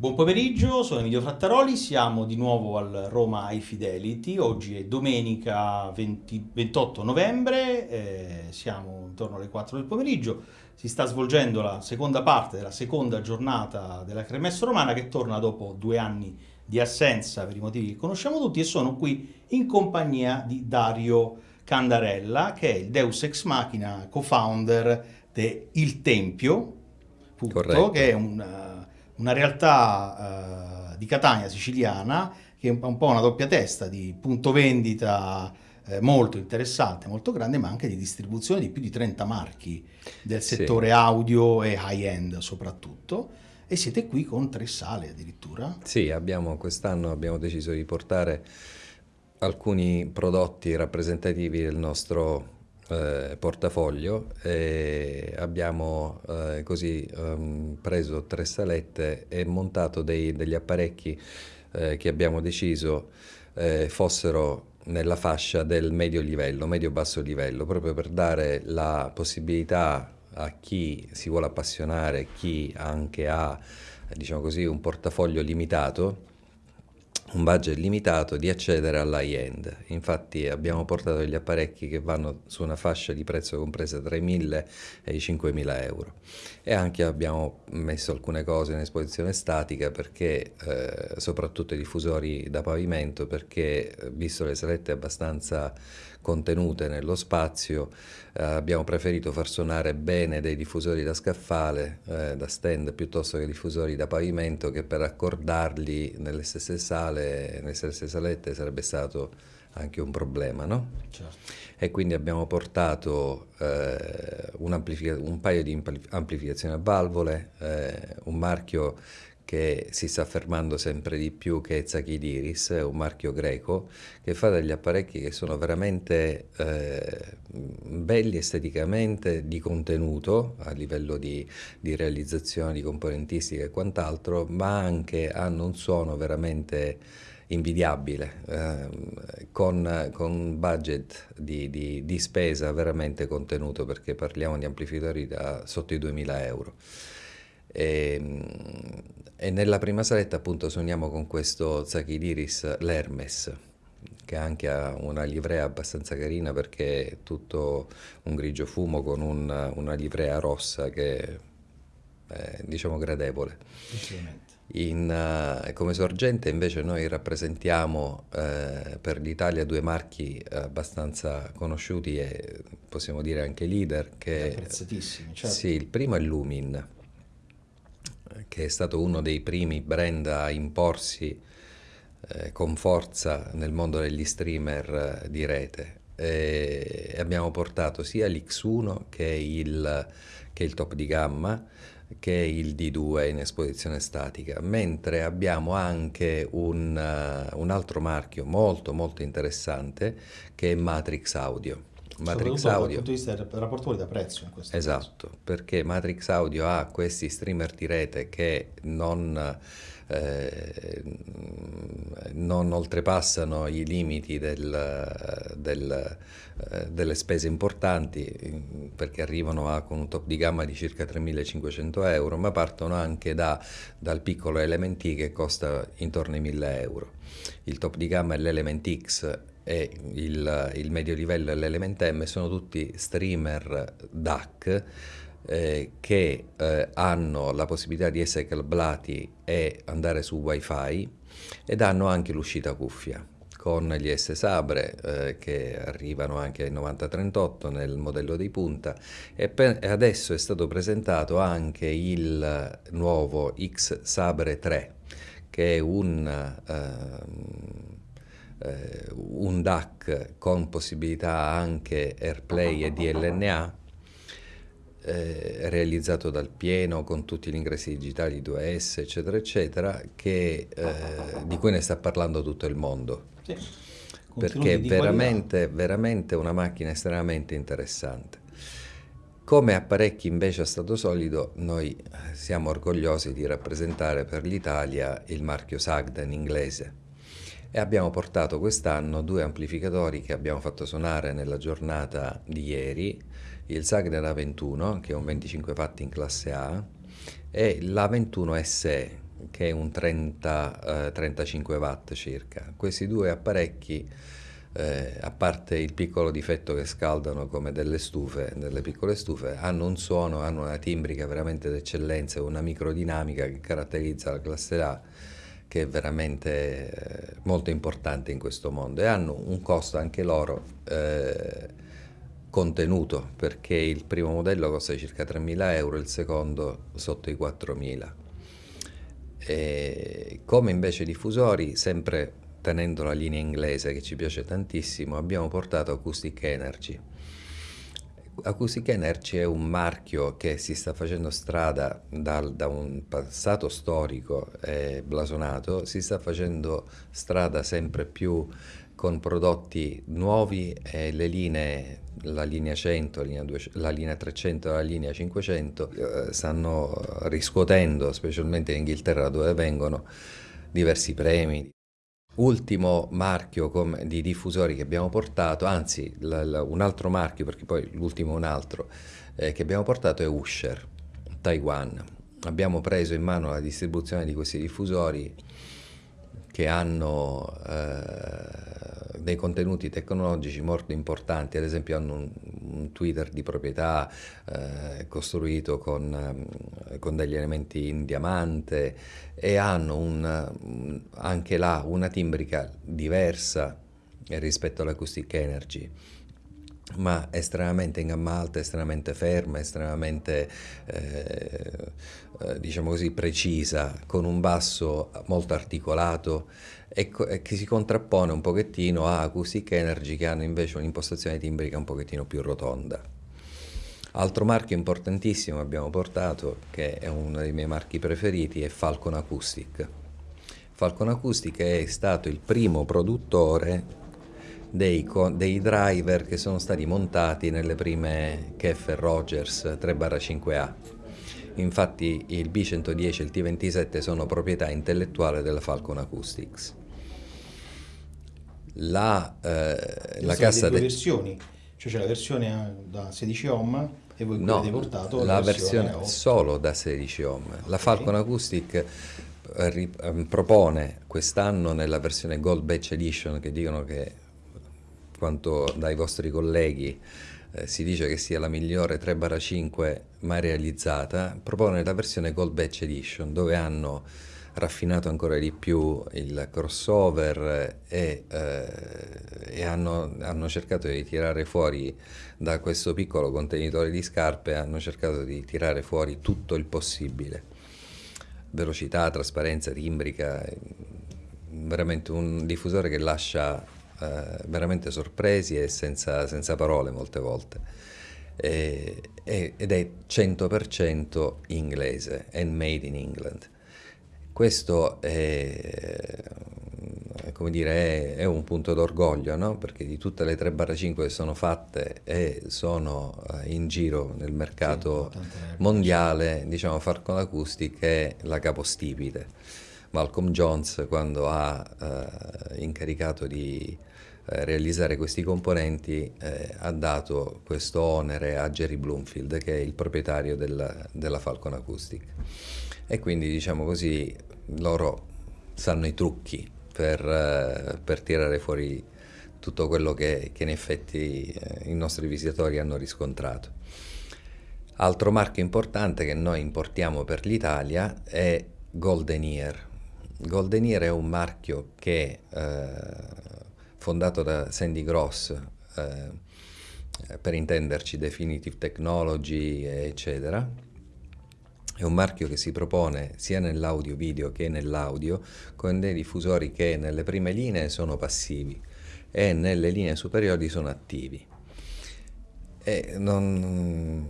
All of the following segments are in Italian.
Buon pomeriggio, sono Emilio Frattaroli, siamo di nuovo al Roma High Fidelity, oggi è domenica 20, 28 novembre, eh, siamo intorno alle 4 del pomeriggio, si sta svolgendo la seconda parte della seconda giornata della Cremessa Romana che torna dopo due anni di assenza per i motivi che conosciamo tutti e sono qui in compagnia di Dario Candarella che è il Deus Ex Machina co-founder di Il Tempio, punto, che è un una realtà eh, di Catania siciliana che è un, po' una doppia testa di punto vendita eh, molto interessante, molto grande, ma anche di distribuzione di più di 30 marchi del settore sì. audio e high-end soprattutto. E siete qui con tre sale addirittura? Sì, abbiamo, quest'anno abbiamo deciso di portare alcuni prodotti rappresentativi del nostro eh, portafoglio e abbiamo eh, così um, preso tre salette e montato dei, degli apparecchi eh, che abbiamo deciso eh, fossero nella fascia del medio livello, medio-basso livello, proprio per dare la possibilità a chi si vuole appassionare, chi anche ha diciamo così, un portafoglio limitato, un budget limitato di accedere all'high-end. Infatti abbiamo portato degli apparecchi che vanno su una fascia di prezzo compresa tra i 1.000 e i 5.000 euro. E anche abbiamo messo alcune cose in esposizione statica perché, eh, soprattutto i diffusori da pavimento, perché visto le salette abbastanza contenute nello spazio, eh, abbiamo preferito far suonare bene dei diffusori da scaffale, eh, da stand, piuttosto che diffusori da pavimento, che per accordarli nelle stesse sale, nelle stesse salette sarebbe stato anche un problema, no? Certo. E quindi abbiamo portato eh, un, un, paio di amplificazioni a valvole, eh, un marchio che si sta affermando sempre di più che è Zachidiris, un marchio greco, che fa degli apparecchi che sono veramente eh, belli esteticamente, di contenuto, a livello di, di realizzazione, di componentistica e quant'altro, ma anche hanno un suono veramente invidiabile, eh, con, un budget di, di, di, spesa veramente contenuto, perché parliamo di amplificatori da sotto i 2000 euro. E, ehm, e nella prima saletta appunto suoniamo con questo Zachidiris l'Hermes, che anche ha una livrea abbastanza carina perché è tutto un grigio fumo con un, una livrea rossa che è diciamo gradevole. In, uh, come sorgente invece noi rappresentiamo uh, per l'Italia due marchi abbastanza conosciuti e possiamo dire anche leader. Che, apprezzatissimi, certo. Sì, il primo è Lumin che è stato uno dei primi brand a imporsi eh, con forza nel mondo degli streamer eh, di rete. E abbiamo portato sia l'X1 che il, che il top di gamma che il D2 in esposizione statica, mentre abbiamo anche un, uh, un altro marchio molto molto interessante che è Matrix Audio. Matrix Audio. Dal punto di vista del rapporto qualità-prezzo in questo Esatto, caso. perché Matrix Audio ha questi streamer di rete che non, eh, non oltrepassano i limiti del, del, eh, delle spese importanti perché arrivano a, con un top di gamma di circa 3.500 euro, ma partono anche da, dal piccolo Element che costa intorno ai 1.000 euro. Il top di gamma è l'Element X e il, il medio livello e l'Element M sono tutti streamer DAC eh, che eh, hanno la possibilità di essere cablati e andare su wifi ed hanno anche l'uscita cuffia con gli S Sabre eh, che arrivano anche ai 9038 nel modello di punta e, e, adesso è stato presentato anche il nuovo X Sabre 3 che è un ehm, eh, un DAC con possibilità anche AirPlay e DLNA eh, realizzato dal pieno con tutti gli ingressi digitali 2S eccetera eccetera che, eh, di cui ne sta parlando tutto il mondo. Sì. perché è veramente, veramente una macchina estremamente interessante. Come apparecchi invece a stato solido noi siamo orgogliosi di rappresentare per l'Italia il marchio Sagden inglese e abbiamo portato quest'anno due amplificatori che abbiamo fatto suonare nella giornata di ieri, il Sagner A21 che è un 25 watt in classe A e l'A21 SE che che è un 30-35 watt circa. Questi due apparecchi eh, a parte il piccolo difetto che scaldano come delle stufe, delle piccole stufe, hanno un suono, hanno una timbrica veramente d'eccellenza, una microdinamica che caratterizza la classe A che è veramente eh, molto importante in questo mondo e hanno un costo anche loro eh, contenuto perché il primo modello costa circa 3.000 euro, il secondo sotto i 4.000. E come invece diffusori, sempre tenendo la linea inglese che ci piace tantissimo, abbiamo portato Acoustic Energy. Acoustic Energy è un marchio che si sta facendo strada dal, da un passato storico e blasonato, si sta facendo strada sempre più con prodotti nuovi e le linee, la linea 100, la linea, 200, la linea 300 e la linea 500 eh, stanno riscuotendo, specialmente in Inghilterra dove vengono, diversi premi. Ultimo marchio di diffusori che abbiamo portato, anzi un altro marchio perché poi l'ultimo è un altro, eh, che abbiamo portato è Usher, Taiwan. Abbiamo preso in mano la distribuzione di questi diffusori che hanno eh, dei contenuti tecnologici molto importanti, ad esempio hanno un, un Twitter di proprietà eh, costruito con, eh, con, degli elementi in diamante e hanno un, anche là una timbrica diversa rispetto all'Acoustic Energy ma estremamente in gamma alta, estremamente ferma, estremamente eh, eh, diciamo così precisa, con un basso molto articolato e, e, che si contrappone un pochettino a Acoustic Energy che hanno invece un'impostazione timbrica un pochettino più rotonda. Altro marchio importantissimo che abbiamo portato, che è uno dei miei marchi preferiti, è Falcon Acoustic. Falcon Acoustic è stato il primo produttore dei, dei, driver che sono stati montati nelle prime Keffer Rogers 3-5A. Infatti il B110 e il T27 sono proprietà intellettuale della Falcon Acoustics. La, eh, la cassa... due de... versioni, cioè c'è la versione da 16 ohm e voi no, avete portato la, versione, versione solo da 16 ohm. La Falcon Acoustic eh, ehm, propone quest'anno nella versione Gold Batch Edition che dicono che quanto dai vostri colleghi eh, si dice che sia la migliore 3-5 mai realizzata, propone la versione Gold Batch Edition dove hanno raffinato ancora di più il crossover e, eh, e hanno, hanno, cercato di tirare fuori da questo piccolo contenitore di scarpe, hanno cercato di tirare fuori tutto il possibile. Velocità, trasparenza, timbrica, veramente un diffusore che lascia eh, veramente sorpresi e senza, senza, parole molte volte. E, ed è 100% inglese, and made in England. Questo è, come dire, è, è un punto d'orgoglio, no? perché di tutte le 3-5 che sono fatte e sono eh, in giro nel mercato sì, mondiale, diciamo Falcon Acoustic è la capostipite. Malcolm Jones quando ha eh, incaricato di eh, realizzare questi componenti eh, ha dato questo onere a Jerry Bloomfield che è il proprietario della, della Falcon Acoustic e quindi diciamo così loro sanno i trucchi per, eh, per tirare fuori tutto quello che, che in effetti eh, i nostri visitatori hanno riscontrato. Altro marchio importante che noi importiamo per l'Italia è Golden Ear. Golden Ear è un marchio che eh, fondato da Sandy Gross, eh, per intenderci Definitive Technology, eccetera. È un marchio che si propone sia nell'audio video che nell'audio con dei diffusori che nelle prime linee sono passivi e nelle linee superiori sono attivi. Eh, non,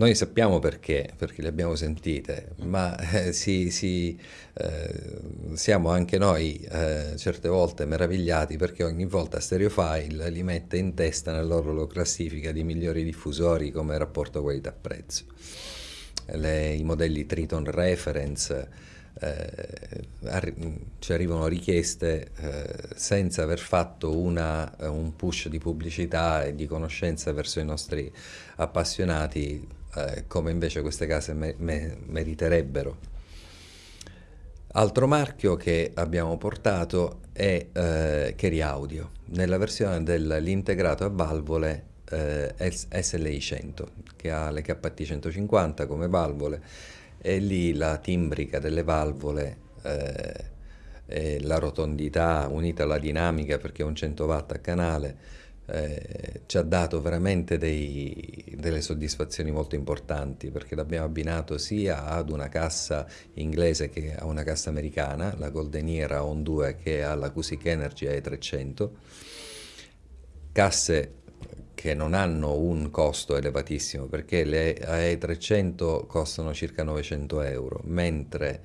noi sappiamo perché, perché le abbiamo sentite, ma eh, si, si, eh, siamo anche noi eh, certe volte meravigliati perché ogni volta Stereofile li mette in testa nella loro classifica di migliori diffusori come rapporto qualità-prezzo. I modelli Triton Reference, eh, ci arrivano richieste eh, senza aver fatto una, un push di pubblicità e di conoscenza verso i nostri appassionati eh, come invece queste case me me meriterebbero. Altro marchio che abbiamo portato è eh, Keri Audio, nella versione dell'integrato a valvole eh, SLI 100, che ha le KT 150 come valvole e lì la timbrica delle valvole eh, e la rotondità unita alla dinamica perché è un 100 watt a canale eh, ci ha dato veramente dei, delle soddisfazioni molto importanti perché l'abbiamo abbinato sia ad una cassa inglese che a una cassa americana, la Golden Era On 2 che alla Cusic Energy A300, casse che non hanno un costo elevatissimo perché le AE300 costano circa 900 euro, mentre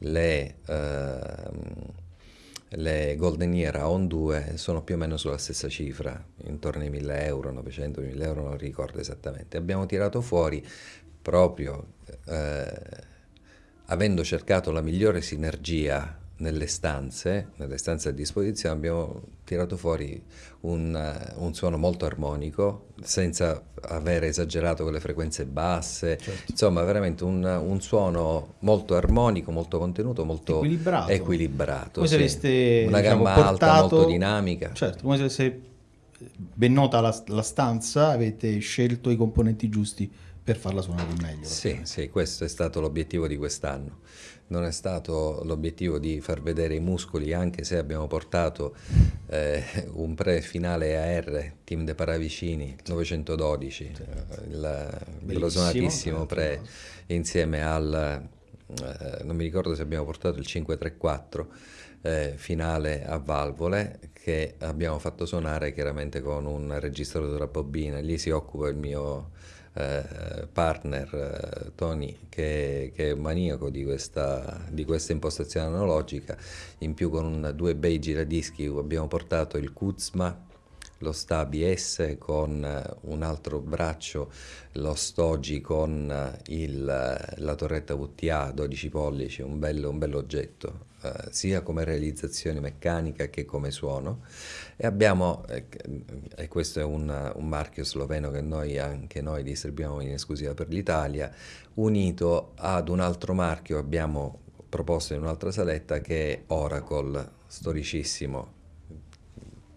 le... Eh, le Golden Era On 2 sono più o meno sulla stessa cifra, intorno ai 1000 euro, 900, 1000 euro, non ricordo esattamente. Abbiamo tirato fuori proprio eh, avendo cercato la migliore sinergia nelle stanze, nelle stanze a disposizione, abbiamo tirato fuori un, uh, un, suono molto armonico, senza aver esagerato con le frequenze basse, certo. insomma veramente un, un, suono molto armonico, molto contenuto, molto equilibrato. equilibrato come sì. se aveste una diciamo, gamma portato... alta, molto dinamica. Certo, come se ben nota la, la stanza, avete scelto i componenti giusti per farla suonare meglio. Sì, sì, questo è stato l'obiettivo di quest'anno. Non è stato l'obiettivo di far vedere i muscoli, anche se abbiamo portato eh, un pre-finale AR, team de Paravicini 912, il blasonatissimo pre insieme al, eh, non mi ricordo se abbiamo portato il 534 eh, finale a valvole che abbiamo fatto suonare chiaramente con un registratore a bobine, lì si occupa il mio eh, partner eh, Tony che, che, è maniaco di questa, di questa, impostazione analogica, in più con un, due bei giradischi abbiamo portato il Kuzma, lo Stabi S con eh, un altro braccio, lo Stogi con il, la torretta VTA 12 pollici, un bello, un bello oggetto eh, sia come realizzazione meccanica che come suono e abbiamo, eh, e questo è un, un, marchio sloveno che noi anche noi distribuiamo in esclusiva per l'Italia, unito ad un altro marchio abbiamo proposto in un'altra saletta che è Oracle, storicissimo,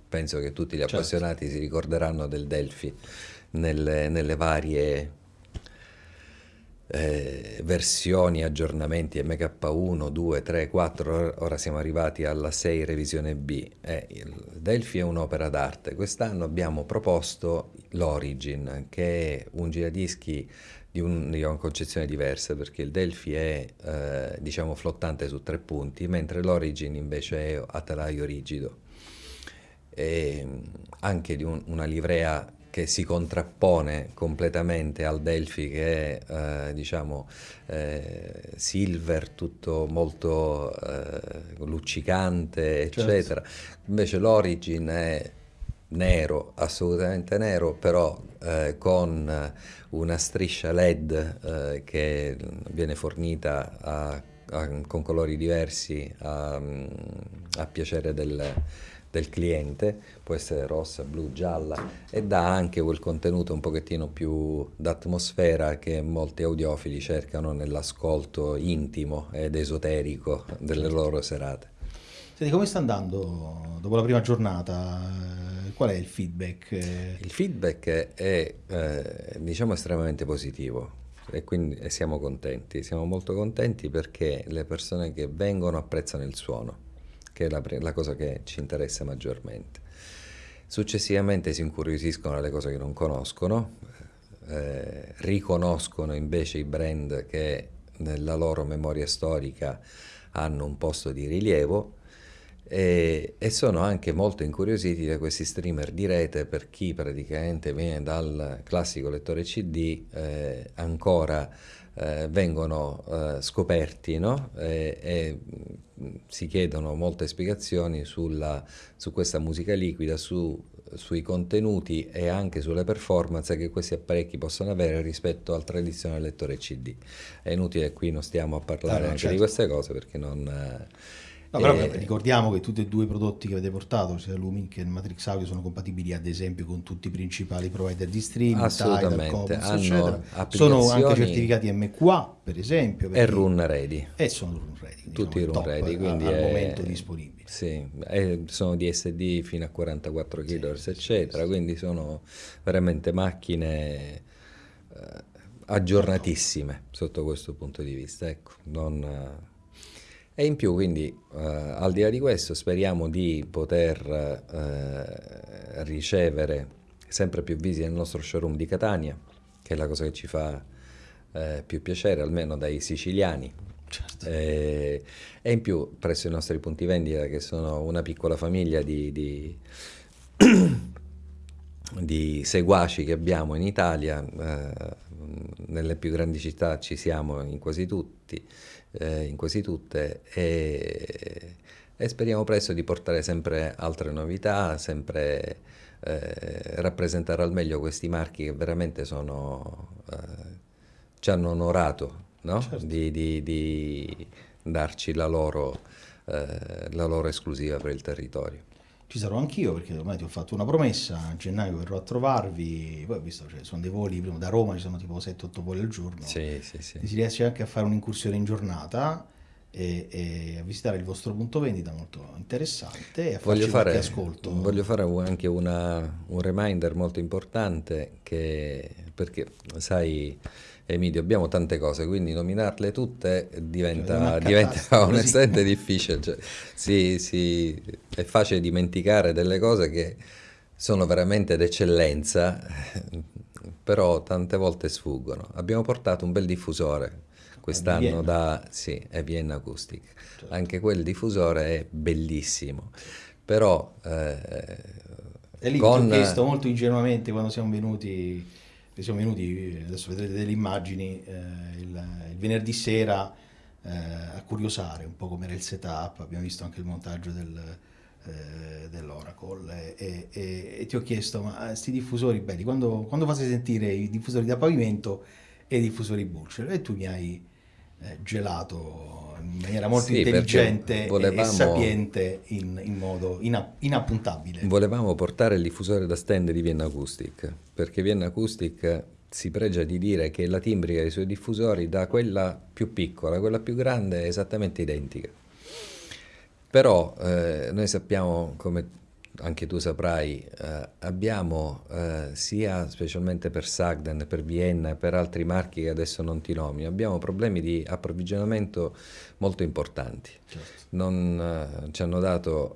penso che tutti gli certo. appassionati si ricorderanno del Delphi nelle, nelle varie eh, versioni, aggiornamenti MK1, 2, 3, 4, ora siamo arrivati alla 6 revisione B. Eh, il Delphi è un'opera d'arte. Quest'anno abbiamo proposto l'Origin, che è un giradischi di, un, di, una concezione diversa, perché il Delphi è eh, diciamo flottante su tre punti, mentre l'Origin invece è a telaio rigido. E anche di un, una livrea che si contrappone completamente al Delphi che è eh, diciamo eh, silver, tutto molto eh, luccicante, eccetera. Certo. Invece l'Origin è nero, assolutamente nero, però eh, con una striscia LED eh, che viene fornita a, a, con colori diversi a, a piacere del del cliente, può essere rossa, blu, gialla e dà anche quel contenuto un pochettino più d'atmosfera che molti audiofili cercano nell'ascolto intimo ed esoterico delle certo. loro serate. Senti, come sta andando dopo la prima giornata? Qual è il feedback? Il feedback è eh, diciamo estremamente positivo e quindi e siamo contenti, siamo molto contenti perché le persone che vengono apprezzano il suono che è la, la cosa che ci interessa maggiormente. Successivamente si incuriosiscono alle cose che non conoscono, eh, riconoscono invece i brand che nella loro memoria storica hanno un posto di rilievo e, e, sono anche molto incuriositi da questi streamer di rete per chi praticamente viene dal classico lettore CD eh, ancora eh, vengono eh, scoperti no? e, e, mm, si chiedono molte spiegazioni sulla, su questa musica liquida, su, sui contenuti e anche sulle performance che questi apparecchi possono avere rispetto al tradizionale lettore CD. È inutile qui non stiamo a parlare ah, no, anche certo. di queste cose perché non... Eh, No, però e... ricordiamo che tutti e due i prodotti che avete portato, sia Lumin che il Matrix Audio, sono compatibili ad esempio con tutti i principali provider di streaming, Assolutamente, Tidal, Commons, hanno Sono anche certificati MQA, per esempio. E Run Ready. E sono Run Ready. Tutti Run Ready, quindi al è... momento disponibili. Sì, sono DSD fino a 44 kHz, sì, eccetera, sì, quindi sono veramente macchine eh, aggiornatissime sotto questo punto di vista. Ecco, non, e in più, quindi, eh, al di là di questo, speriamo di poter eh, ricevere sempre più visite nel nostro showroom di Catania, che è la cosa che ci fa eh, più piacere, almeno dai siciliani. Certo. E in più, presso i nostri punti vendita, che sono una piccola famiglia di, di di seguaci che abbiamo in Italia, eh, nelle più grandi città ci siamo in quasi tutti, eh, in quasi tutte e, e, speriamo presto di portare sempre altre novità, sempre eh, rappresentare al meglio questi marchi che veramente sono, eh, ci hanno onorato no? certo. di, di, di, darci la loro, eh, la loro esclusiva per il territorio ci sarò anch'io perché ormai ti ho fatto una promessa, a gennaio verrò a trovarvi, poi ho visto cioè, sono dei voli, prima da Roma ci sono tipo 7-8 voli al giorno, sì, sì, sì. si riesce anche a fare un'incursione in giornata e, e, a visitare il vostro punto vendita molto interessante e a voglio fare, ascolto. Voglio fare anche una, un reminder molto importante che, perché sai Emidio, abbiamo tante cose, quindi nominarle tutte diventa, diventa onestamente difficile. Cioè, sì, sì, è facile dimenticare delle cose che sono veramente d'eccellenza, però tante volte sfuggono. Abbiamo portato un bel diffusore quest'anno da sì, è Vienna Acoustic. Certo. Anche quel diffusore è bellissimo, però... Eh, e lì con... ti ho chiesto molto ingenuamente quando siamo venuti siamo venuti, adesso vedrete delle immagini, eh, il, il, venerdì sera eh, a curiosare un po' come era il setup, abbiamo visto anche il montaggio del, eh, dell'Oracle e, e, e, ti ho chiesto, ma questi diffusori belli, quando, quando fate sentire i diffusori da pavimento e i diffusori Bullshit? E tu mi hai eh, gelato in maniera molto sì, intelligente volevamo, e sapiente in, in modo ina, inappuntabile. Volevamo portare il diffusore da stand di Vienna Acoustic, perché Vienna Acoustic si pregia di dire che la timbrica dei suoi diffusori da quella più piccola a quella più grande è esattamente identica. Però eh, noi sappiamo, come anche tu saprai, eh, abbiamo eh, sia specialmente per Sagden, per Vienna e per altri marchi che adesso non ti nomino, abbiamo problemi di approvvigionamento molto importanti. Certo. Non, eh, ci hanno dato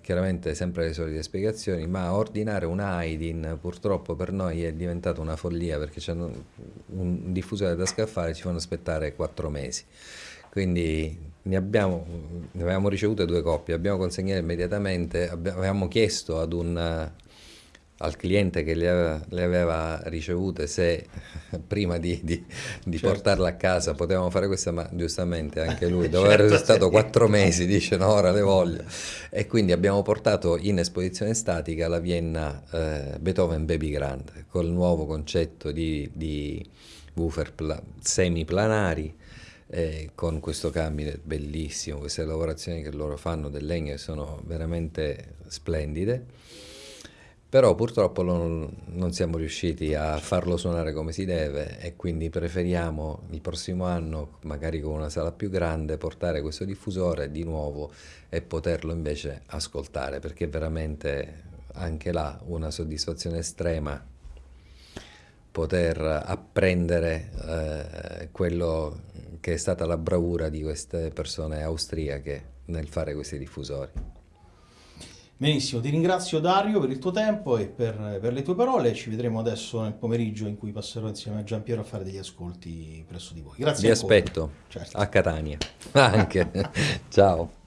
chiaramente sempre le solite spiegazioni, ma ordinare un Aidin purtroppo per noi è diventata una follia perché c'è un diffusore da scaffale ci fanno aspettare quattro mesi. Quindi ne, abbiamo, ne avevamo ricevute due coppie, abbiamo consegnato immediatamente, avevamo chiesto ad un, al cliente che le aveva, le aveva, ricevute se prima di, di, di certo. portarla a casa potevamo fare questa, ma giustamente anche lui, dopo certo, aver stato quattro mesi, dice no, ora le voglio. E quindi abbiamo portato in esposizione statica la Vienna eh, Beethoven Baby Grand, col nuovo concetto di, di woofer semiplanari, eh, con questo cabinet bellissimo, queste lavorazioni che loro fanno del legno sono veramente splendide, però purtroppo non, non, siamo riusciti a farlo suonare come si deve e quindi preferiamo il prossimo anno, magari con una sala più grande, portare questo diffusore di nuovo e poterlo invece ascoltare, perché veramente anche là una soddisfazione estrema poter apprendere eh, quello che è stata la bravura di queste persone austriache nel fare questi diffusori. Benissimo, ti ringrazio Dario per il tuo tempo e per, per, le tue parole. Ci vedremo adesso nel pomeriggio in cui passerò insieme a Giampiero a fare degli ascolti presso di voi. Grazie. Vi ancora. aspetto certo. a Catania anche. Ciao.